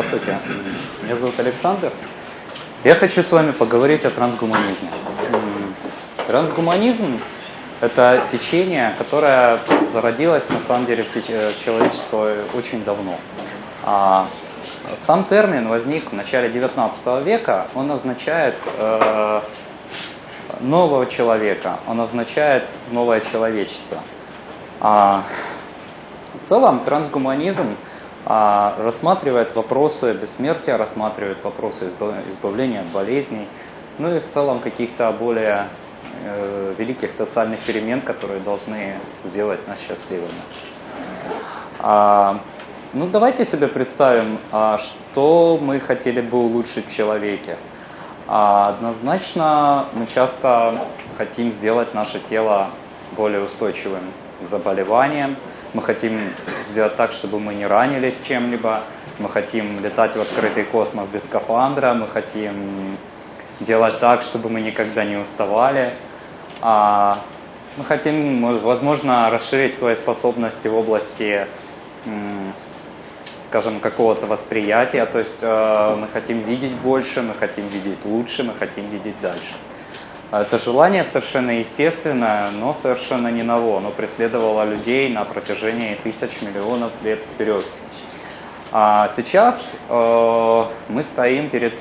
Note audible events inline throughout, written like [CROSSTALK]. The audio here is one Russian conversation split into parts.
Здравствуйте, меня зовут Александр. Я хочу с вами поговорить о трансгуманизме. Трансгуманизм – это течение, которое зародилось на самом деле в человечестве очень давно. А сам термин возник в начале 19 века, он означает э, нового человека, он означает новое человечество. А, в целом трансгуманизм рассматривает вопросы бессмертия, рассматривает вопросы избавления от болезней, ну и в целом каких-то более э, великих социальных перемен, которые должны сделать нас счастливыми. А, ну давайте себе представим, а, что мы хотели бы улучшить в человеке. А, однозначно мы часто хотим сделать наше тело более устойчивым к заболеваниям, мы хотим сделать так, чтобы мы не ранились чем-либо, мы хотим летать в открытый космос без скафандра, мы хотим делать так, чтобы мы никогда не уставали. А мы хотим, возможно, расширить свои способности в области, скажем, какого-то восприятия, то есть э, мы хотим видеть больше, мы хотим видеть лучше, мы хотим видеть дальше. Это желание совершенно естественное, но совершенно не ново. Оно преследовало людей на протяжении тысяч миллионов лет вперед. А сейчас э, мы стоим перед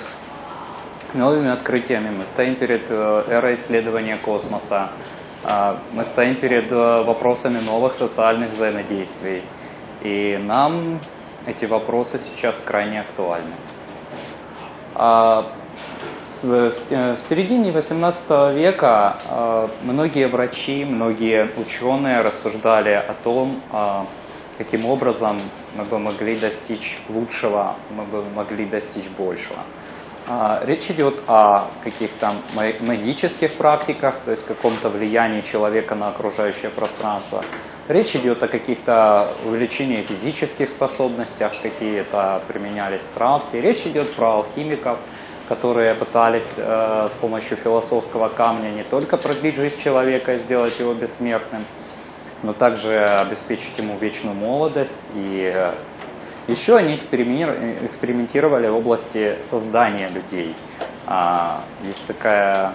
новыми открытиями, мы стоим перед э, эрой исследования космоса, э, мы стоим перед э, вопросами новых социальных взаимодействий. И нам эти вопросы сейчас крайне актуальны. А, Э, в середине 18 века э, многие врачи, многие ученые рассуждали о том, э, каким образом мы бы могли достичь лучшего, мы бы могли достичь большего. Речь идет о каких-то магических практиках, то есть каком-то влиянии человека на окружающее пространство. Речь идет о каких-то увеличении физических способностях, какие-то применялись травки. Речь идет про алхимиков, которые пытались э, с помощью философского камня не только продлить жизнь человека и сделать его бессмертным, но также обеспечить ему вечную молодость. И э, еще они экспериментировали в области создания людей. А, есть, такая,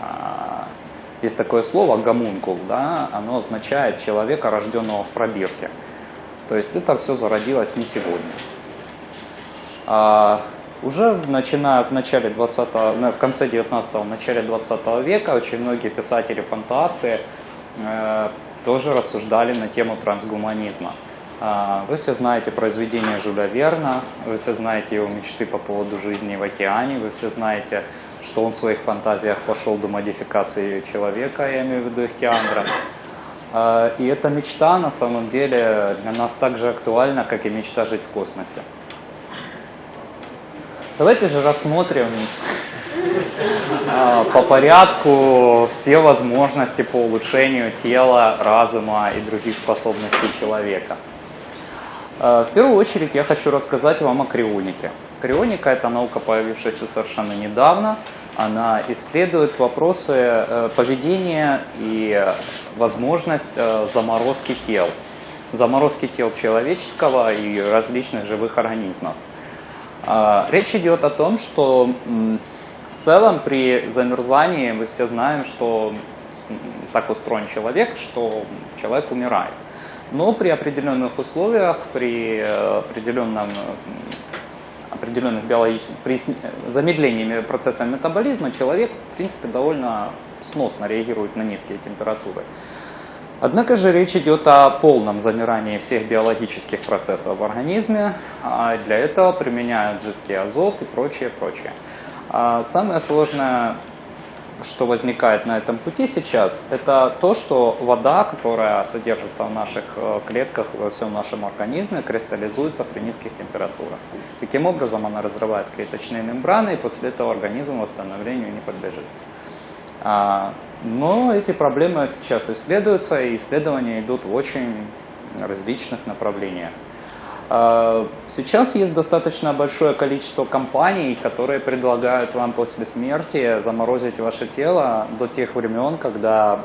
а, есть такое слово «гомункул», да? оно означает человека, рожденного в пробирке. То есть это все зародилось не сегодня. А, уже начиная в начале 20 ну, в конце 19-го, начале 20 века очень многие писатели-фантасты э, тоже рассуждали на тему трансгуманизма. Э, вы все знаете произведение Жюля Верна, вы все знаете его мечты по поводу жизни в океане, вы все знаете, что он в своих фантазиях пошел до модификации человека, я имею в виду Ихтиандра. Э, и эта мечта на самом деле для нас так же актуальна, как и мечта жить в космосе. Давайте же рассмотрим а, по порядку все возможности по улучшению тела, разума и других способностей человека. А, в первую очередь я хочу рассказать вам о крионике. Крионика – это наука, появившаяся совершенно недавно. Она исследует вопросы э, поведения и возможность э, заморозки тел. Заморозки тел человеческого и различных живых организмов. А, речь идет о том, что в целом при замерзании мы все знаем, что так устроен человек, что человек умирает. Но при определенных условиях, при э, определенном определенных биологических, при замедлении процесса метаболизма человек, в принципе, довольно сносно реагирует на низкие температуры. Однако же речь идет о полном замирании всех биологических процессов в организме. А для этого применяют жидкий азот и прочее, прочее. А самое сложное, что возникает на этом пути сейчас, это то, что вода, которая содержится в наших э, клетках, во всем нашем организме, кристаллизуется при низких температурах. Таким образом она разрывает клеточные мембраны, и после этого организм восстановлению не подлежит. Но эти проблемы сейчас исследуются, и исследования идут в очень различных направлениях. А, сейчас есть достаточно большое количество компаний, которые предлагают вам после смерти заморозить ваше тело до тех времен, когда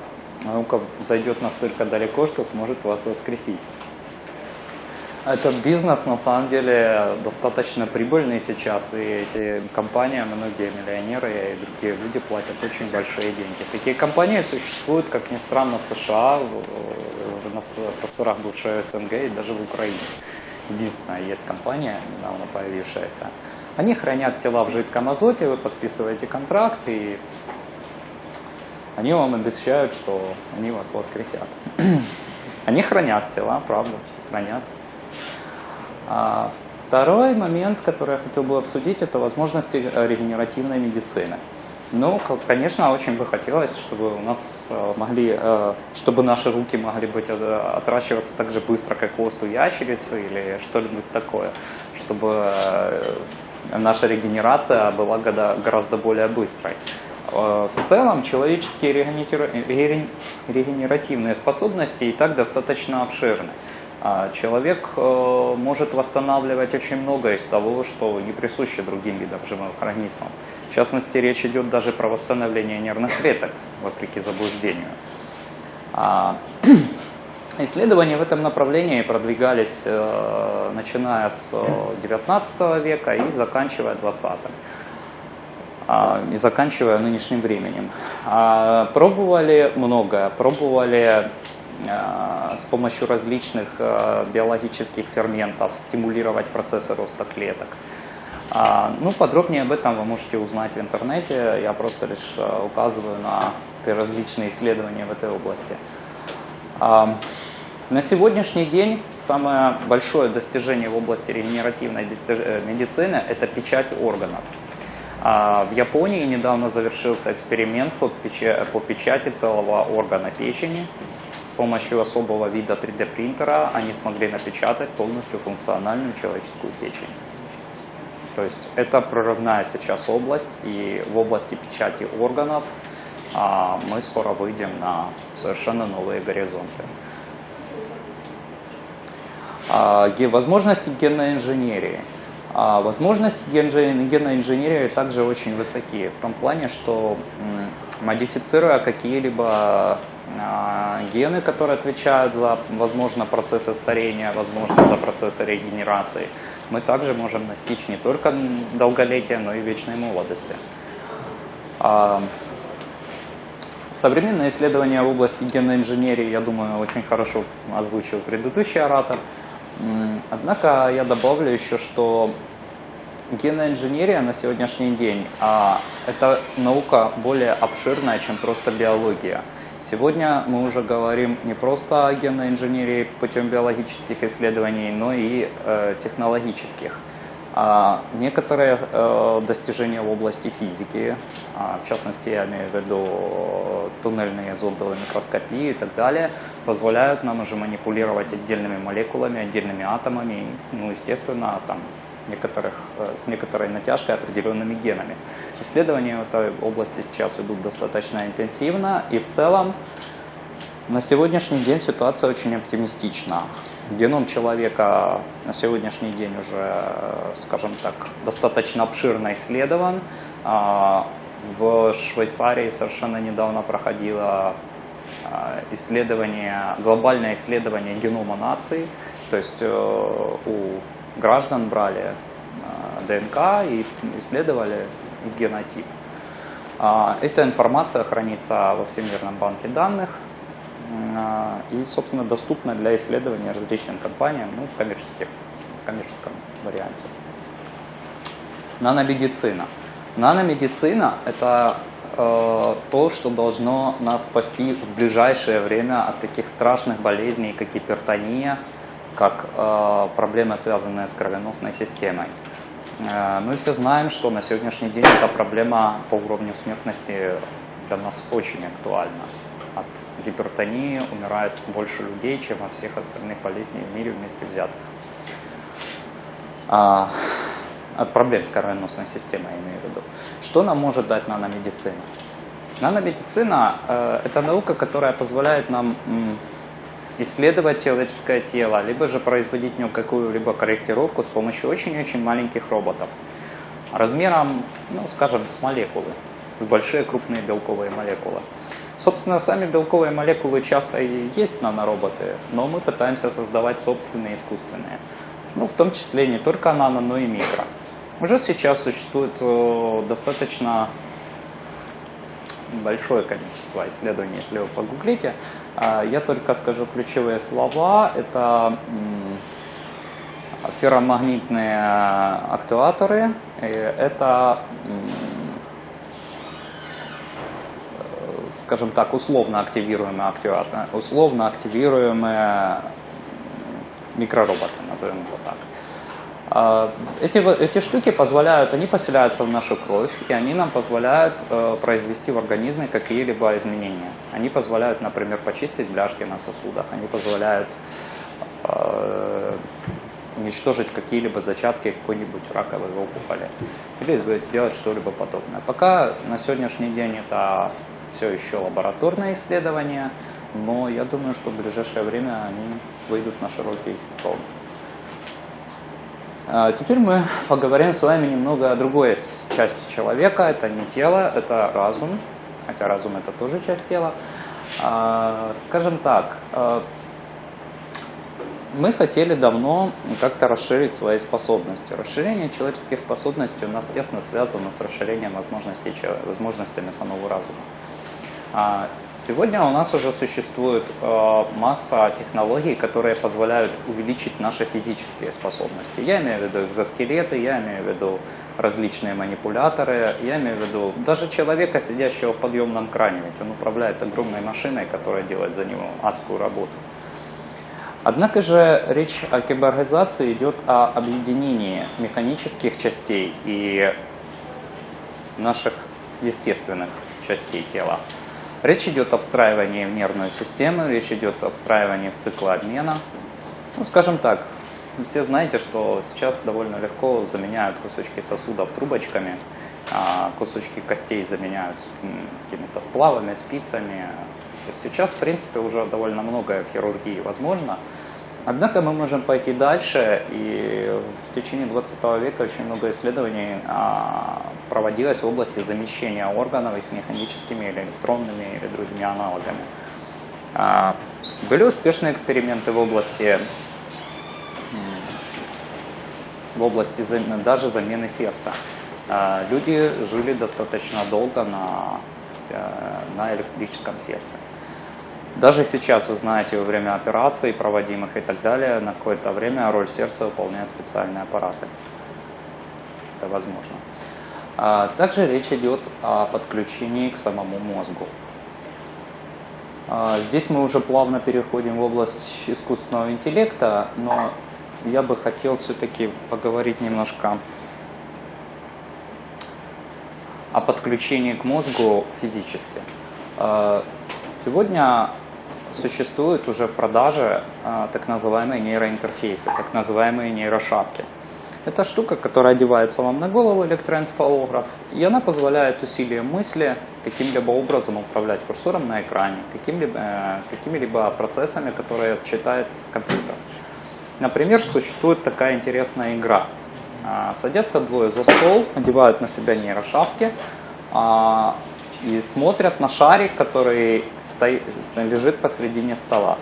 наука зайдет настолько далеко, что сможет вас воскресить. Этот бизнес на самом деле достаточно прибыльный сейчас, и эти компании, многие миллионеры и другие люди платят очень большие деньги. Такие компании существуют, как ни странно, в США, в, на просторах бывшей СНГ и даже в Украине. Единственная есть компания, недавно появившаяся. Они хранят тела в жидком азоте, вы подписываете контракт, и они вам обещают, что они вас воскресят. [CLEARS THROAT] Они хранят тела, правда, хранят. А второй момент, который я хотел бы обсудить, это возможности э, регенеративной медицины. Ну, конечно, очень бы хотелось, чтобы у нас э, могли, э, чтобы наши руки могли быть отращиваться так же быстро, как хвост у ящерицы или что-нибудь такое, чтобы наша регенерация была гораздо более быстрой. В целом, человеческие регенеративные способности и так достаточно обширны. А человек э, может восстанавливать очень многое из того, что не присуще другим видам живых организмов. В частности, речь идет даже про восстановление нервных клеток, вопреки заблуждению. А, [CLEARS THROAT] исследования в этом направлении продвигались, э, начиная с 19 э, века и заканчивая 20-м а, и заканчивая нынешним временем. Пробовали многое, пробовали с помощью различных э, биологических ферментов стимулировать процессы роста клеток. А, ну, подробнее об этом вы можете узнать в интернете. Я просто лишь э, указываю на различные исследования в этой области. А, на сегодняшний день самое большое достижение в области регенеративной медицины – это печать органов. А, в Японии недавно завершился эксперимент по печати целого органа печени помощью особого вида 3D принтера они смогли напечатать полностью функциональную человеческую печень. То есть это прорывная сейчас область, и в области печати органов а, мы скоро выйдем на совершенно новые горизонты. А, возможности генной инженерии. А, возможности генной инженерии также очень высоки, в том плане, что модифицируя какие-либо гены, которые отвечают за, возможно, процессы старения, возможно, за процессы регенерации, мы также можем достичь не только долголетия, но и вечной молодости. А, современные исследования в области генной инженерии, я думаю, очень хорошо озвучил предыдущий оратор. Однако я добавлю еще, что генная инженерия на сегодняшний день а, это наука более обширная, чем просто биология. Сегодня мы уже говорим не просто о генной инженерии путем биологических исследований, но и э, технологических. А некоторые э, достижения в области физики, а, в частности, я имею в виду туннельные зондовые микроскопии и так далее, позволяют нам уже манипулировать отдельными молекулами, отдельными атомами, ну, естественно, там, некоторых, э, с некоторой натяжкой определенными генами. Исследования в этой области сейчас идут достаточно интенсивно, и в целом на сегодняшний день ситуация очень оптимистична. Геном человека на сегодняшний день уже, скажем так, достаточно обширно исследован. А, в Швейцарии совершенно недавно проходило а, исследование, глобальное исследование генома нации, то есть э, у граждан брали а, ДНК и исследовали генотип. А, эта информация хранится во Всемирном банке данных а, и, собственно, доступна для исследования различным компаниям ну, в, коммерческих, в коммерческом варианте. Наномедицина. Наномедицина – это э, то, что должно нас спасти в ближайшее время от таких страшных болезней, как гипертония, как э, проблема, связанная с кровеносной системой. Э, мы все знаем, что на сегодняшний день эта проблема по уровню смертности для нас очень актуальна. От гипертонии умирает больше людей, чем от всех остальных болезней в мире вместе взятых. А, от проблем с кровеносной системой, я имею в виду. Что нам может дать наномедицина? Наномедицина э, – это наука, которая позволяет нам исследовать человеческое тело, либо же производить в нем какую-либо корректировку с помощью очень-очень маленьких роботов. Размером, ну, скажем, с молекулы, с большие крупные белковые молекулы. Собственно, сами белковые молекулы часто и есть нанороботы, но мы пытаемся создавать собственные искусственные. Ну, в том числе не только нано, но и микро. Уже сейчас существует э, достаточно большое количество исследований, если вы погуглите. А, я только скажу ключевые слова. Это ферромагнитные актуаторы, это, скажем так, условно активируемые актуаторы, условно активируемые микророботы, назовем это так. А, эти, эти штуки позволяют, они поселяются в нашу кровь, и они нам позволяют э, произвести в организме какие-либо изменения. Они позволяют, например, почистить бляшки на сосудах, они позволяют э, уничтожить какие-либо зачатки какой-нибудь раковой опухоли или сделать что-либо подобное. Пока на сегодняшний день это все еще лабораторные исследования, но я думаю, что в ближайшее время они выйдут на широкий пром. А теперь мы поговорим с вами немного о другой части человека. Это не тело, это разум. Хотя разум это тоже часть тела. А, скажем так, а, мы хотели давно как-то расширить свои способности. Расширение человеческих способностей у нас тесно связано с расширением возможностей, возможностями самого разума. А сегодня у нас уже существует э, масса технологий, которые позволяют увеличить наши физические способности. Я имею в виду экзоскелеты, я имею в виду различные манипуляторы, я имею в виду даже человека, сидящего в подъемном кране, ведь он управляет огромной машиной, которая делает за него адскую работу. Однако же речь о киборгизации идет о объединении механических частей и наших естественных частей тела. Речь идет о встраивании в нервную систему, речь идет о встраивании в циклы обмена. Ну, скажем так, все знаете, что сейчас довольно легко заменяют кусочки сосудов трубочками, а кусочки костей заменяют какими-то сплавами, спицами. Сейчас, в принципе, уже довольно многое в хирургии возможно. Однако мы можем пойти дальше, и течение 20 века очень много исследований а, проводилось в области замещения органов их механическими или электронными или другими аналогами. А, были успешные эксперименты в области, в области даже замены сердца. А, люди жили достаточно долго на, на электрическом сердце. Даже сейчас, вы знаете, во время операций проводимых и так далее, на какое-то время роль сердца выполняют специальные аппараты. Это возможно. А также речь идет о подключении к самому мозгу. А здесь мы уже плавно переходим в область искусственного интеллекта, но я бы хотел все-таки поговорить немножко о подключении к мозгу физически. А сегодня существуют уже в продаже а, так называемые нейроинтерфейсы, так называемые нейрошапки. Это штука, которая одевается вам на голову, электроэнцефалограф, и она позволяет усилием мысли каким-либо образом управлять курсором на экране, каким-либо, э, какими-либо процессами, которые читает компьютер. Например, существует такая интересная игра. А, садятся двое за стол, одевают на себя нейрошапки, а, и смотрят на шарик, который стоит, лежит посредине стола.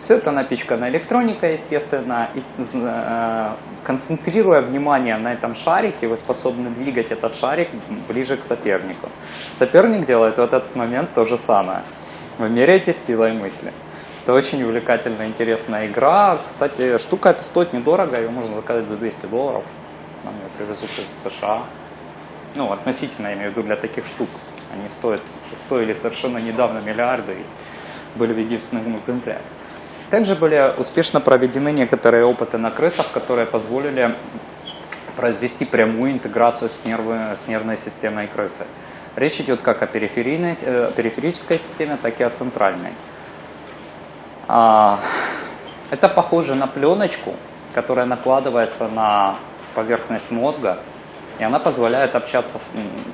Все это напичкано электроникой, естественно, и э, концентрируя внимание на этом шарике, вы способны двигать этот шарик ближе к сопернику. Соперник делает в этот момент то же самое. Вы меряете силой мысли. Это очень увлекательная, интересная игра. Кстати, штука эта стоит недорого, ее можно заказать за 200 долларов. Нам ее привезут из США. Ну, относительно, я имею в виду, для таких штук. Они стоят, стоили совершенно недавно миллиарды и были в единственном экземпляре. Также были успешно проведены некоторые опыты на крысах, которые позволили произвести прямую интеграцию с, нервы, с нервной системой крысы. Речь идет как о периферийной, э, периферической системе, так и о центральной. А, это похоже на пленочку, которая накладывается на поверхность мозга и она позволяет общаться,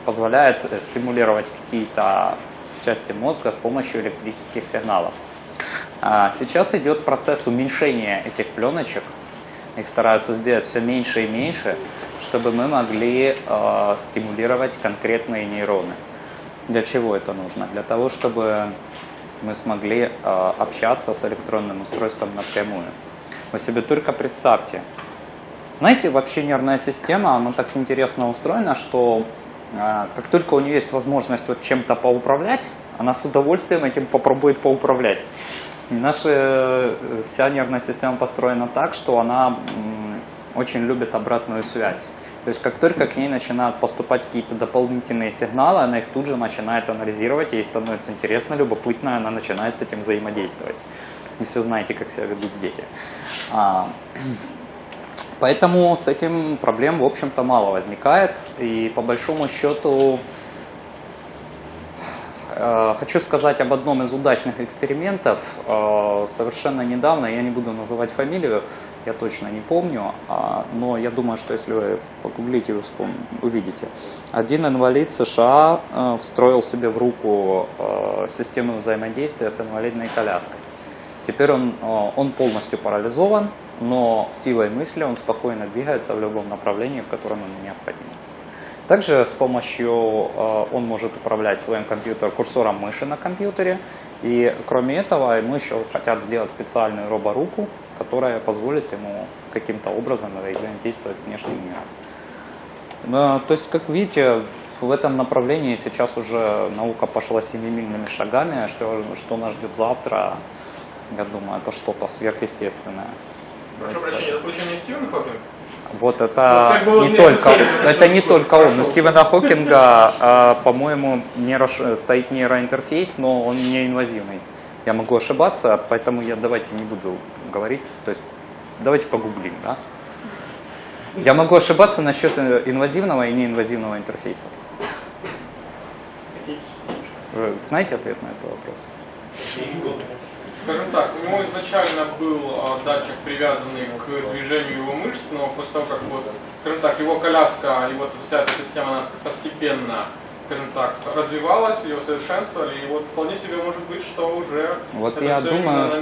позволяет э, стимулировать какие-то части мозга с помощью электрических сигналов. А сейчас идет процесс уменьшения этих пленочек. Их стараются сделать все меньше и меньше, чтобы мы могли э, стимулировать конкретные нейроны. Для чего это нужно? Для того, чтобы мы смогли э, общаться с электронным устройством напрямую. Вы себе только представьте. Знаете, вообще нервная система, она так интересно устроена, что э, как только у нее есть возможность вот чем-то поуправлять, она с удовольствием этим попробует поуправлять. Наша э, вся нервная система построена так, что она очень любит обратную связь. То есть как только к ней начинают поступать какие-то дополнительные сигналы, она их тут же начинает анализировать, ей становится интересно, любопытно, она начинает с этим взаимодействовать. Не все знаете, как себя ведут дети. Поэтому с этим проблем, в общем-то, мало возникает. И по большому счету э, Хочу сказать об одном из удачных экспериментов. Э, совершенно недавно, я не буду называть фамилию, я точно не помню, а, но я думаю, что если вы погуглите, вы увидите. Один инвалид США э, встроил себе в руку систему взаимодействия с инвалидной коляской. Теперь он, он полностью парализован, но силой мысли он спокойно двигается в любом направлении, в котором ему необходимо. Также с помощью, он может управлять своим компьютером, курсором мыши на компьютере. И кроме этого, ему еще хотят сделать специальную роборуку, которая позволит ему каким-то образом взаимодействовать с внешним миром. То есть, как видите, в этом направлении сейчас уже наука пошла семимильными шагами. Что, что нас ждет завтра, я думаю, это что-то сверхъестественное. Прошу прощения, это случайно не Стивен Хокинг? Вот это ну, как бы не только, это не только он. У Стивена Хокинга, а, по-моему, нейро, стоит нейроинтерфейс, но он не инвазивный. Я могу ошибаться, поэтому я давайте не буду говорить, то есть давайте погуглим, да? Я могу ошибаться насчет инвазивного и неинвазивного интерфейса. Вы знаете ответ на этот вопрос? Скажем так, у него изначально был а, датчик, привязанный к движению его мышц, но после того, как вот, скажем так, его коляска и вот вся эта система постепенно скажем так, развивалась, ее совершенствовали, и вот вполне себе может быть, что уже вот я думаю, что,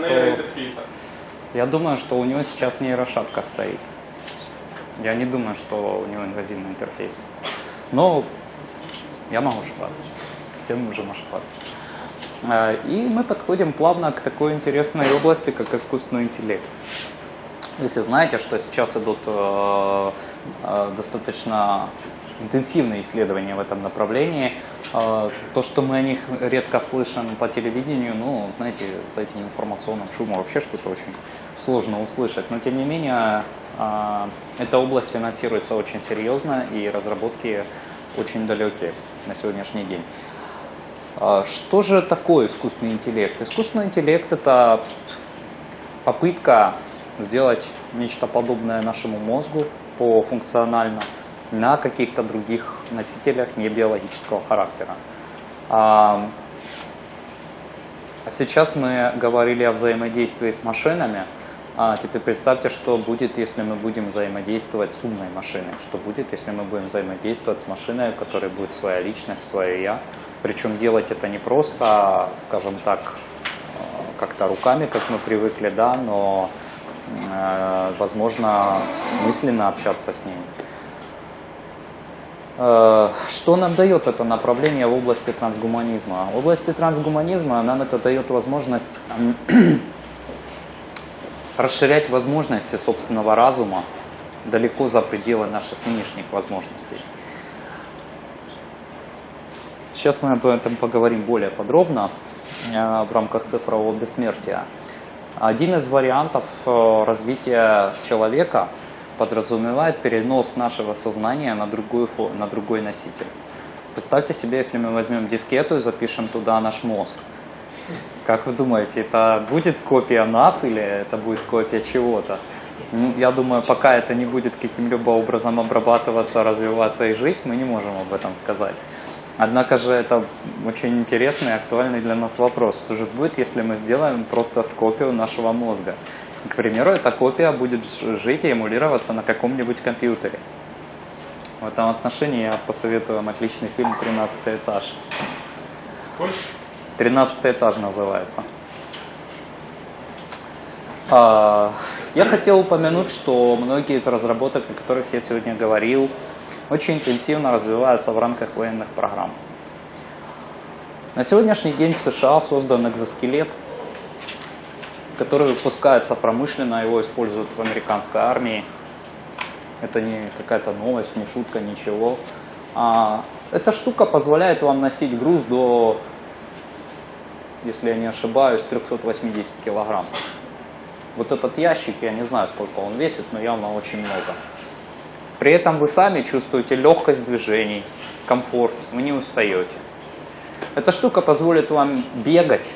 Я думаю, что у него сейчас нейрошапка стоит. Я не думаю, что у него инвазивный интерфейс. Но я могу ошибаться. Все мы можем ошибаться. А, и мы подходим плавно к такой интересной области, как искусственный интеллект. Если знаете, что сейчас идут э, э, достаточно интенсивные исследования в этом направлении. А, то, что мы о них редко слышим по телевидению, ну, знаете, за этим информационным шумом вообще что-то очень сложно услышать. Но, тем не менее, эта область финансируется очень серьезно, и разработки очень далекие на сегодняшний день. А, что же такое искусственный интеллект? Искусственный интеллект – это попытка сделать нечто подобное нашему мозгу по функционально – на каких-то других носителях не биологического характера. А сейчас мы говорили о взаимодействии с машинами. А теперь представьте, что будет, если мы будем взаимодействовать с умной машиной. Что будет, если мы будем взаимодействовать с машиной, у которой будет своя личность, свое «я». Причем делать это не просто, скажем так, как-то руками, как мы привыкли, да, но, э, возможно, мысленно общаться с ней. Э, что нам дает это направление в области трансгуманизма? В области трансгуманизма нам это дает возможность расширять возможности собственного разума далеко за пределы наших нынешних возможностей. Сейчас мы об этом поговорим более подробно э, в рамках цифрового бессмертия. Один из вариантов э, развития человека – подразумевает перенос нашего сознания на, другую, на другой носитель. Представьте себе, если мы возьмем дискету и запишем туда наш мозг. Как вы думаете, это будет копия нас или это будет копия чего-то? Ну, я думаю, пока это не будет каким-либо образом обрабатываться, развиваться и жить, мы не можем об этом сказать. Однако же это очень интересный и актуальный для нас вопрос. Что же будет, если мы сделаем просто копию нашего мозга? К примеру, эта копия будет жить и эмулироваться на каком-нибудь компьютере. В этом отношении я посоветую вам отличный фильм «13 этаж». «13 этаж» называется. А, я хотел упомянуть, что многие из разработок, о которых я сегодня говорил, очень интенсивно развиваются в рамках военных программ. На сегодняшний день в США создан экзоскелет, который выпускается промышленно, его используют в американской армии. Это не какая-то новость, не шутка, ничего. А эта штука позволяет вам носить груз до, если я не ошибаюсь, 380 килограмм. Вот этот ящик, я не знаю, сколько он весит, но явно очень много. При этом вы сами чувствуете легкость движений, комфорт, вы не устаете. Эта штука позволит вам бегать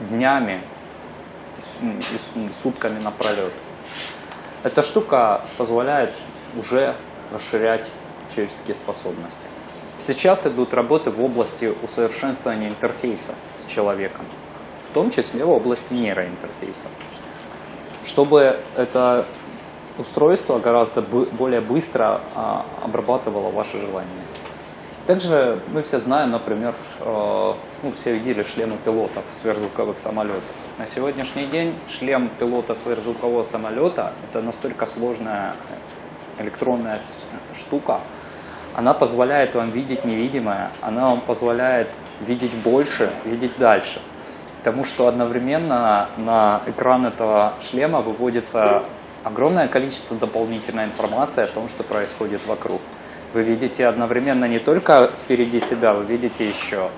днями и сутками напролет. Эта штука позволяет уже расширять человеческие способности. Сейчас идут работы в области усовершенствования интерфейса с человеком, в том числе в области нейроинтерфейса чтобы это устройство гораздо более быстро а, обрабатывало ваши желания. Также мы все знаем, например, э, ну, все видели шлемы пилотов сверхзвуковых самолетов. На сегодняшний день шлем пилота сверхзвукового самолета – это настолько сложная электронная штука, она позволяет вам видеть невидимое, она вам позволяет видеть больше, видеть дальше – Потому что одновременно на экран этого шлема выводится огромное количество дополнительной информации о том, что происходит вокруг. Вы видите одновременно не только впереди себя, вы видите еще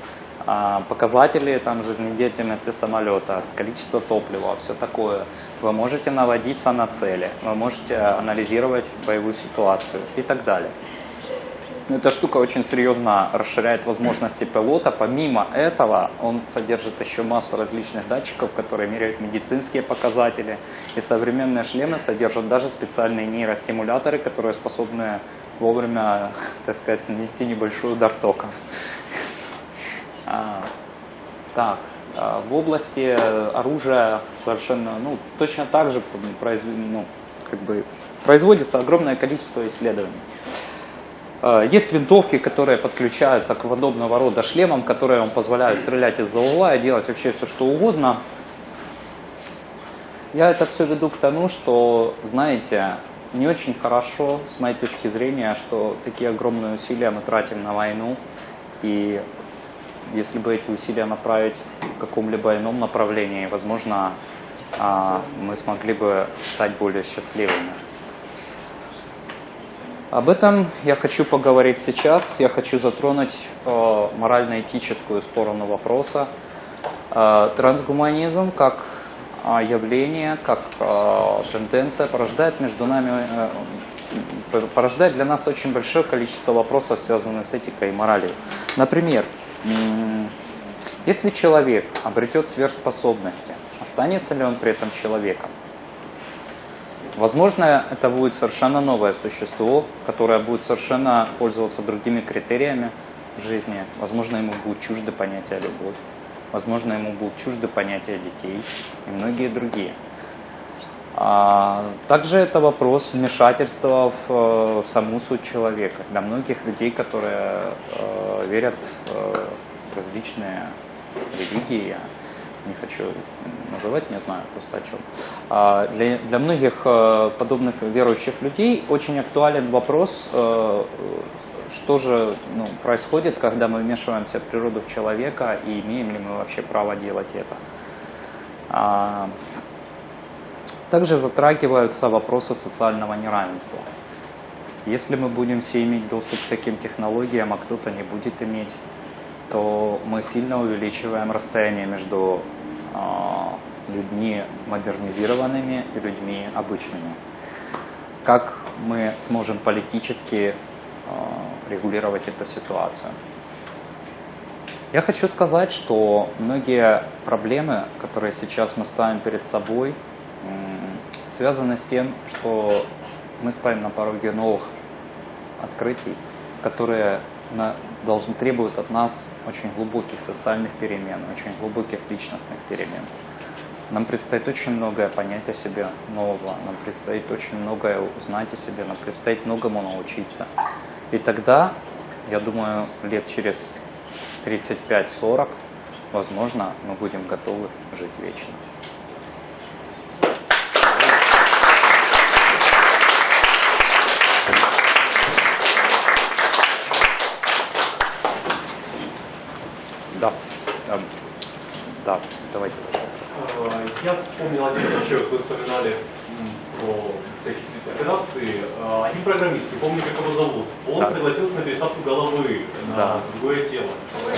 а, показатели там, жизнедеятельности самолета, количество топлива, все такое. Вы можете наводиться на цели, вы можете анализировать боевую ситуацию и так далее. Эта штука очень серьезно расширяет возможности пилота. Помимо этого, он содержит еще массу различных датчиков, которые меряют медицинские показатели. И современные шлемы содержат даже специальные нейростимуляторы, которые способны вовремя, так сказать, нанести небольшой удар тока. Так, а, в области оружия совершенно, ну, точно так же произ, ну, как бы, производится огромное количество исследований. Э, есть винтовки, которые подключаются к подобного рода шлемам, которые вам позволяют стрелять из-за угла и делать вообще все, что угодно. Я это все веду к тому, что, знаете, не очень хорошо, с моей точки зрения, что такие огромные усилия мы тратим на войну. И если бы эти усилия направить в каком-либо ином направлении, возможно, а, мы смогли бы стать более счастливыми. Об этом я хочу поговорить сейчас. Я хочу затронуть э, морально-этическую сторону вопроса. Э, трансгуманизм как э, явление, как э, тенденция порождает между нами, э, порождает для нас очень большое количество вопросов, связанных с этикой и моралью. Например, э, если человек обретет сверхспособности, останется ли он при этом человеком? Возможно, это будет совершенно новое существо, которое будет совершенно пользоваться другими критериями в жизни. Возможно, ему будет чуждо понятие любовь. Возможно, ему будут чужды понятия детей и многие другие. А, также это вопрос вмешательства в, э, в саму суть человека. Для многих людей, которые э, верят в различные религии, не хочу называть, не знаю просто о чем. А для, для многих э, подобных верующих людей очень актуален вопрос, э, что же ну, происходит, когда мы вмешиваемся в природу человека и имеем ли мы вообще право делать это. А, также затрагиваются вопросы социального неравенства. Если мы будем все иметь доступ к таким технологиям, а кто-то не будет иметь, то мы сильно увеличиваем расстояние между людьми модернизированными и людьми обычными. Как мы сможем политически а, регулировать эту ситуацию? Я хочу сказать, что многие проблемы, которые сейчас мы ставим перед собой, связаны с тем, что мы стоим на пороге новых открытий, которые должны требуют от нас очень глубоких социальных перемен, очень глубоких личностных перемен. Нам предстоит очень многое понять о себе нового, нам предстоит очень многое узнать о себе, нам предстоит многому научиться. И тогда, я думаю, лет через 35-40, возможно, мы будем готовы жить вечно. Я вспомнил один случай, вот вы вспоминали про всякие операции. А, Один программист, не помню, как его зовут, он Так. согласился на пересадку головы на Да. другое тело.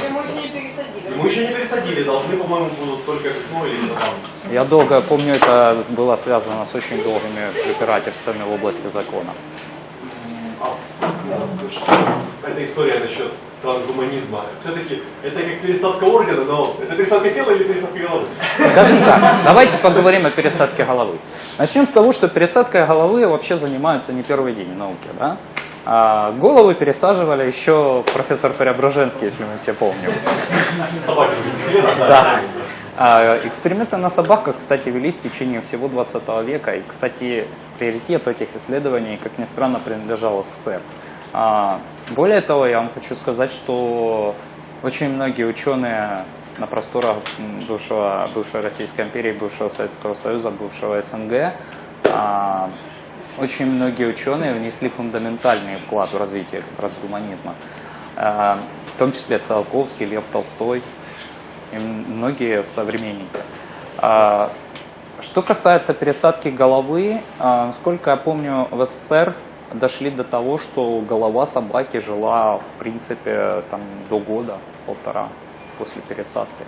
Ему еще не пересадили. Ему еще не пересадили, должны, по-моему, будут только весной или там. Я долго помню, это было связано с очень долгими препирательствами в области закона. А, ну, эта история насчет трансгуманизма. Все-таки это как пересадка органа, но это пересадка тела или пересадка головы? Скажем так, давайте поговорим о пересадке головы. Начнем с того, что пересадкой головы вообще занимаются не первый день в науке. Да? А головы пересаживали еще профессор Преображенский, если мы все помним. Собаки. Да. А, Эксперименты на собаках, кстати, велись в течение всего 20 века. И, кстати, приоритет этих исследований, как ни странно, принадлежал СССР. А, Более того, я вам хочу сказать, что очень многие ученые на просторах бывшего, бывшей Российской империи, бывшего Советского Союза, бывшего СНГ, а, очень многие ученые внесли фундаментальный вклад в развитие трансгуманизма. А, В том числе Циолковский, Лев Толстой, и многие современники. Что касается пересадки головы, насколько я помню, в СССР дошли до того, что голова собаки жила, в принципе, там, до года, полтора после пересадки.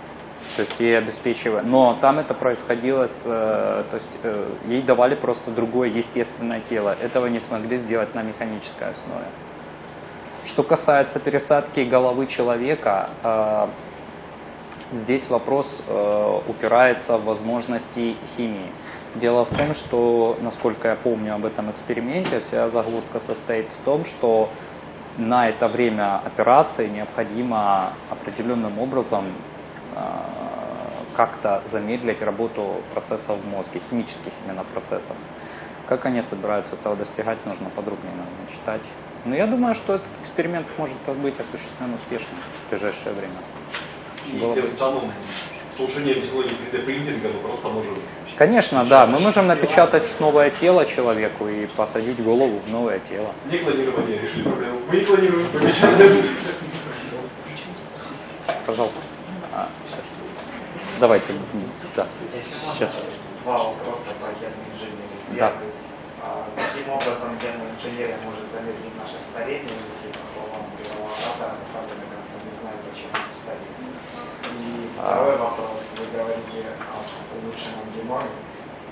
То есть ей обеспечивали. Но там это происходило с... э, То есть э, ей давали просто другое естественное тело. Этого не смогли сделать на механической основе. Что касается пересадки головы человека, э, Здесь вопрос упирается в возможности химии. Дело в том, что, насколько я помню об этом эксперименте, вся загвоздка состоит в том, что на это время операции необходимо определенным образом э, как-то замедлить работу процессов в мозге, химических именно процессов. Как они собираются этого достигать, нужно подробнее наверное, читать. Но я думаю, что этот эксперимент может быть осуществлен успешно в ближайшее время. И Было тем бы. самым улучшением технологии 3D-принтинга мы просто можем... Конечно, да, мы можем напечатать новое тело человеку и посадить голову в новое тело. Не клонирование решили проблему. Мы не планируем совмещать. Пожалуйста. А. Давайте. Да. Сейчас. два вопроса по генной инженерии. Да. А, Каким образом генная инженерия может замедлить наше старение, если, по словам первого оратора, мы сами до конца не знаем, почему мы стареем? Второй вопрос. Вы говорите о улучшенном геноме.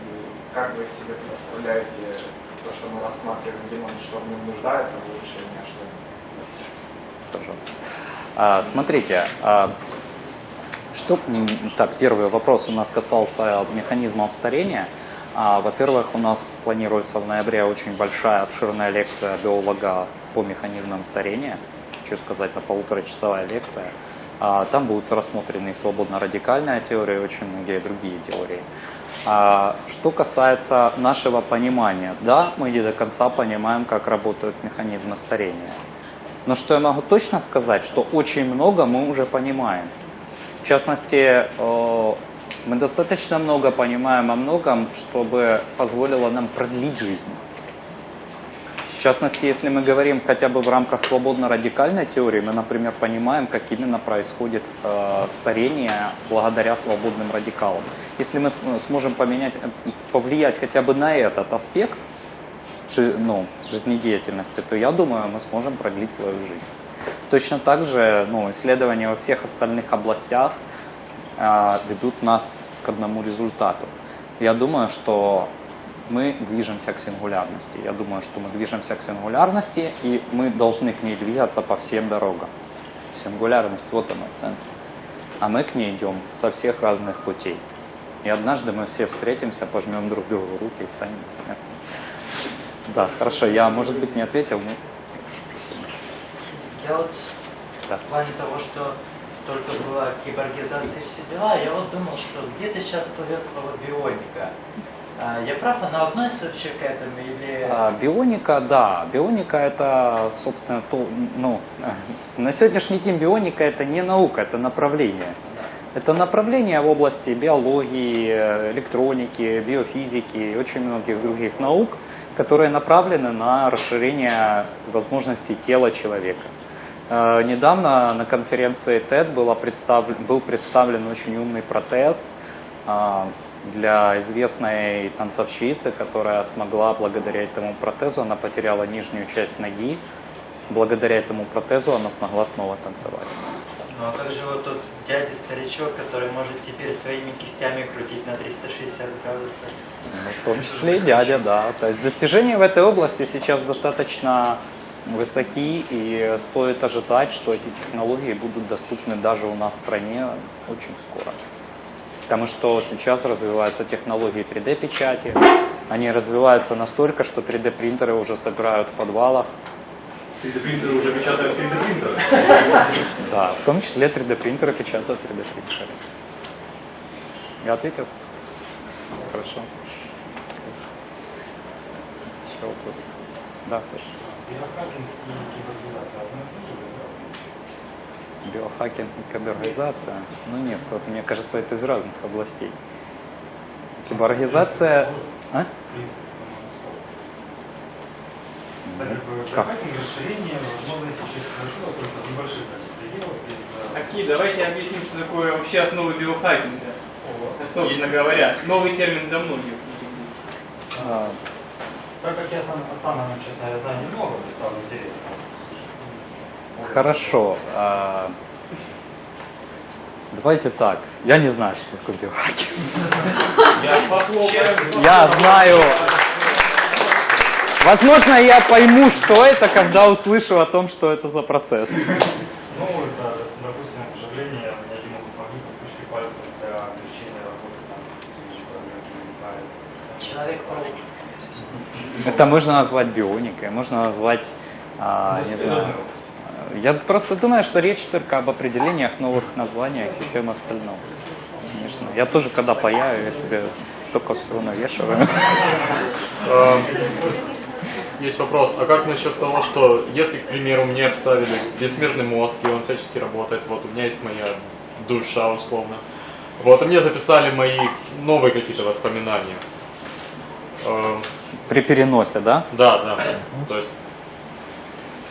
И как вы себе представляете то, что мы рассматриваем геном, что в нем нуждается в улучшении, а что? Пожалуйста. А, смотрите, а, что, так, первый вопрос у нас касался механизмов старения. А, Во-первых, у нас планируется в ноябре очень большая, обширная лекция биолога по механизмам старения. Хочу сказать, на полуторачасовая лекция. А, Там будут рассмотрены свободно-радикальная теория, и очень многие другие теории. А, Что касается нашего понимания, да, мы не до конца понимаем, как работают механизмы старения. Но что я могу точно сказать, что очень много мы уже понимаем. В частности, э, мы достаточно много понимаем о многом, чтобы позволило нам продлить жизнь. В частности, если мы говорим хотя бы в рамках свободно-радикальной теории, мы, например, понимаем, как именно происходит э, старение благодаря свободным радикалам. Если мы см- сможем поменять, э, повлиять хотя бы на этот аспект, ну, жизнедеятельности, то я думаю, мы сможем продлить свою жизнь. Точно так же ну, исследования во всех остальных областях а, ведут нас к одному результату. Я думаю, что мы движемся к сингулярности. Я думаю, что мы движемся к сингулярности, и мы должны к ней двигаться по всем дорогам. Сингулярность, вот она, центр. А мы к ней идем со всех разных путей. И однажды мы все встретимся, пожмем друг другу руки и станем бессмертными. Да, хорошо, я, может быть, не ответил, но... Я вот Да. в плане того, что столько было киборгизации и все дела, я вот думал, что где-то сейчас всплывет слово бионика. А, Я прав, она относится вообще к этому или... А, Бионика, да, бионика это, собственно, то, ну, [LAUGHS] на сегодняшний день бионика это не наука, это направление. Это направление в области биологии, электроники, биофизики и очень многих других наук, которые направлены на расширение возможностей тела человека. Э, Недавно на конференции TED был представлен очень умный протез, а, для известной танцовщицы, которая смогла благодаря этому протезу, она потеряла нижнюю часть ноги, благодаря этому протезу она смогла снова танцевать. Ну а как же вот тот дядя-старичок, который может теперь своими кистями крутить на 360 градусов? Ну, в том числе и дядя, да. То есть достижения в этой области сейчас достаточно высоки, и стоит ожидать, что эти технологии будут доступны даже у нас в стране очень скоро. Потому что сейчас развиваются технологии 3D-печати, они развиваются настолько, что 3D-принтеры уже собирают в подвалах, 3D-принтеры уже печатают 3D-принтеры. [LAUGHS] да, в том числе 3D-принтеры печатают 3D-принтеры. Я ответил? Хорошо. Еще вопрос? Да, Саша. Биохакинг и киборгизация? Ну нет, вот, мне кажется, это из разных областей. Киборгизация... А? Как? расширение возможностей чистого тела только в небольших пределах э, Окей, давайте объясним, что такое вообще основы биохакинга. Собственно говоря, новый термин для многих. А, Так как я сам, сам честно говоря, знаю немного, мне стало интересно. Хорошо. а, Давайте так. Я не знаю, что такое биохакинг. Я. Я знаю. Возможно, я пойму, что это, когда услышу о том, что это за процесс. Ну, это, допустим, вживление необходимых магнитов пучки пальцев для облегчения работы там, с какими-нибудь Человек Это можно назвать бионикой, можно назвать, а, не знаю. Я просто думаю, что речь только об определениях, новых названиях и всем остальном. Конечно. Я тоже, когда паяю, я себе столько всего навешиваю. Есть вопрос, а как насчет того, что если, к примеру, мне вставили бессмертный мозг, и он всячески работает, вот у меня есть моя душа условно, вот, и мне записали мои новые какие-то воспоминания. Э, При переносе, да? Да, да, то есть,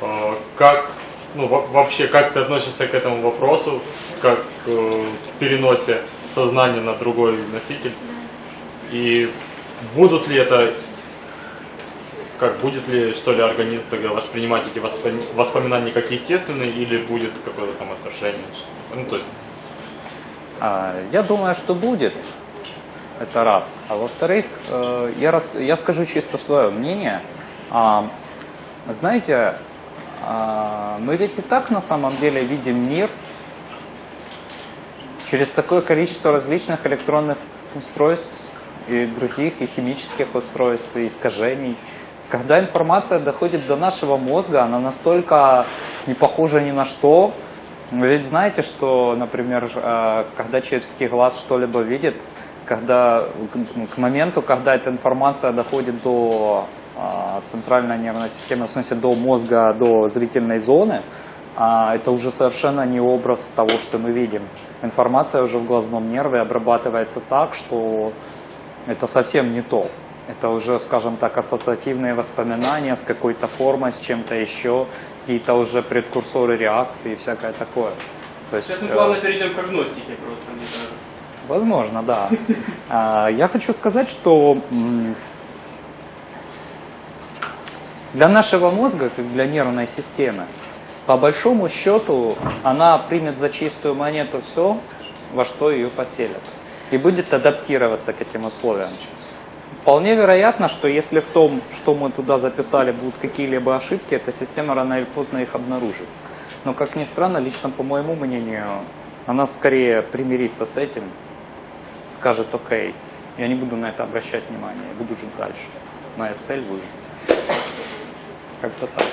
э, как, ну, во- вообще, как ты относишься к этому вопросу, как э, переносе сознания на другой носитель, и будут ли это как будет ли что ли организм тогда воспринимать эти воспо- воспоминания как естественные или будет какое-то там отражение? Ну, то есть, А, Я думаю, что будет. Это раз. А во-вторых, э, я, рас- я скажу чисто свое мнение. А, Знаете, мы ведь и так на самом деле видим мир через такое количество различных электронных устройств и других, и химических устройств, и искажений. Когда информация доходит до нашего мозга, она настолько не похожа ни на что. Вы ведь знаете, что, например, э, когда человеческий глаз что-либо видит, когда к- моменту, когда эта информация доходит до а, центральной нервной системы, в смысле до мозга, до зрительной зоны, а, это уже совершенно не образ того, что мы видим. Информация уже в глазном нерве обрабатывается так, что это совсем не то. Это уже, скажем так, ассоциативные воспоминания с какой-то формой, с чем-то еще, какие-то уже предкурсоры реакции и всякое такое. То есть, Сейчас мы э, плавно перейдем к агностике просто, мне кажется. Возможно, да. [LAUGHS] А, Я хочу сказать, что для нашего мозга, как для нервной системы, по большому счету, она примет за чистую монету все, во что ее поселят, и будет адаптироваться к этим условиям. Вполне вероятно, что если в том, что мы туда записали, будут какие-либо ошибки, эта система рано или поздно их обнаружит. Но, как ни странно, лично по моему мнению, она скорее примирится с этим, скажет окей, я не буду на это обращать внимание, буду жить дальше. Моя цель вы. Как-то так.